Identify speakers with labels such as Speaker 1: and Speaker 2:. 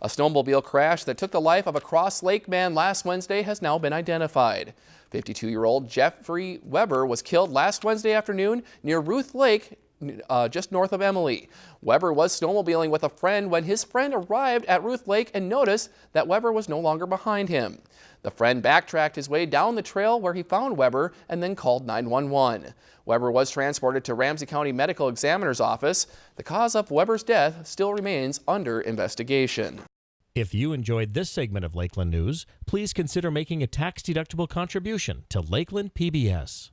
Speaker 1: A snowmobile crash that took the life of a Cross Lake man last Wednesday has now been identified. 52-year-old Jeffrey Weber was killed last Wednesday afternoon near Ruth Lake, uh, just north of Emily. Weber was snowmobiling with a friend when his friend arrived at Ruth Lake and noticed that Weber was no longer behind him. The friend backtracked his way down the trail where he found Weber and then called 911. Weber was transported to Ramsey County Medical Examiner's office. The cause of Weber's death still remains under investigation.
Speaker 2: If you enjoyed this segment of Lakeland News, please consider making a tax-deductible contribution to Lakeland PBS.